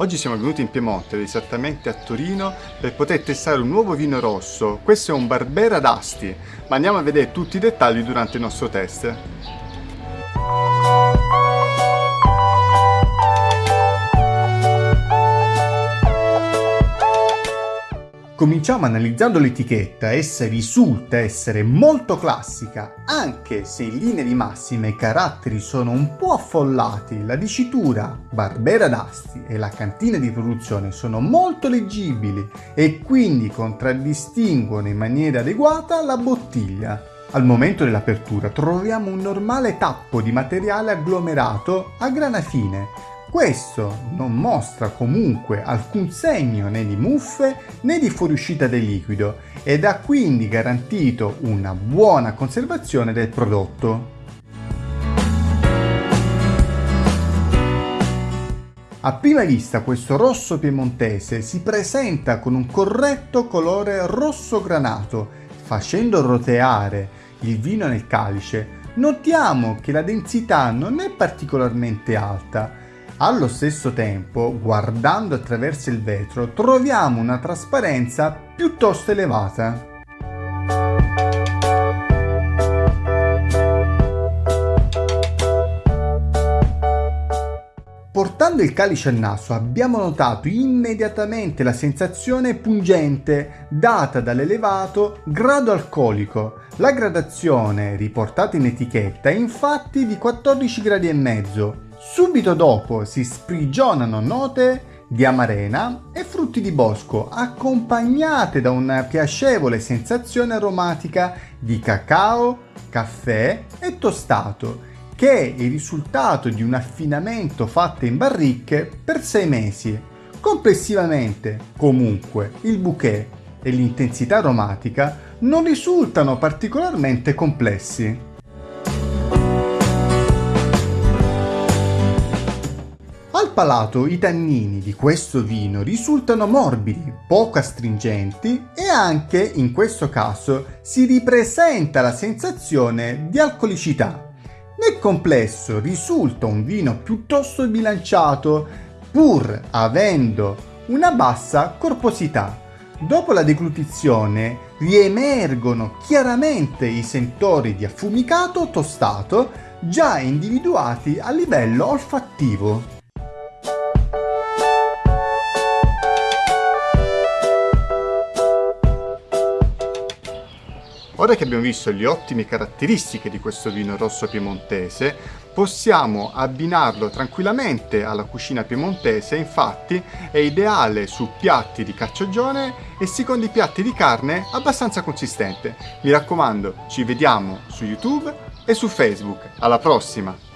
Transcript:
Oggi siamo venuti in Piemonte, esattamente a Torino, per poter testare un nuovo vino rosso. Questo è un Barbera d'Asti, ma andiamo a vedere tutti i dettagli durante il nostro test. Cominciamo analizzando l'etichetta, essa risulta essere molto classica, anche se in linea di massima i caratteri sono un po' affollati, la dicitura Barbera d'Asti e la cantina di produzione sono molto leggibili e quindi contraddistinguono in maniera adeguata la bottiglia. Al momento dell'apertura troviamo un normale tappo di materiale agglomerato a grana fine, questo non mostra comunque alcun segno né di muffe né di fuoriuscita del liquido ed ha quindi garantito una buona conservazione del prodotto. A prima vista questo rosso piemontese si presenta con un corretto colore rosso granato. Facendo roteare il vino nel calice notiamo che la densità non è particolarmente alta, allo stesso tempo, guardando attraverso il vetro, troviamo una trasparenza piuttosto elevata. Portando il calice al naso abbiamo notato immediatamente la sensazione pungente data dall'elevato grado alcolico. La gradazione riportata in etichetta è infatti di 14 gradi e mezzo, Subito dopo si sprigionano note di amarena e frutti di bosco, accompagnate da una piacevole sensazione aromatica di cacao, caffè e tostato, che è il risultato di un affinamento fatto in barricche per 6 mesi. Complessivamente, comunque, il bouquet e l'intensità aromatica non risultano particolarmente complessi. Palato i tannini di questo vino risultano morbidi, poco astringenti e anche, in questo caso, si ripresenta la sensazione di alcolicità. Nel complesso risulta un vino piuttosto bilanciato, pur avendo una bassa corposità. Dopo la deglutizione riemergono chiaramente i sentori di affumicato tostato già individuati a livello olfattivo. Ora che abbiamo visto le ottime caratteristiche di questo vino rosso piemontese, possiamo abbinarlo tranquillamente alla cucina piemontese, infatti è ideale su piatti di carciagione e secondi piatti di carne abbastanza consistente. Mi raccomando, ci vediamo su YouTube e su Facebook. Alla prossima!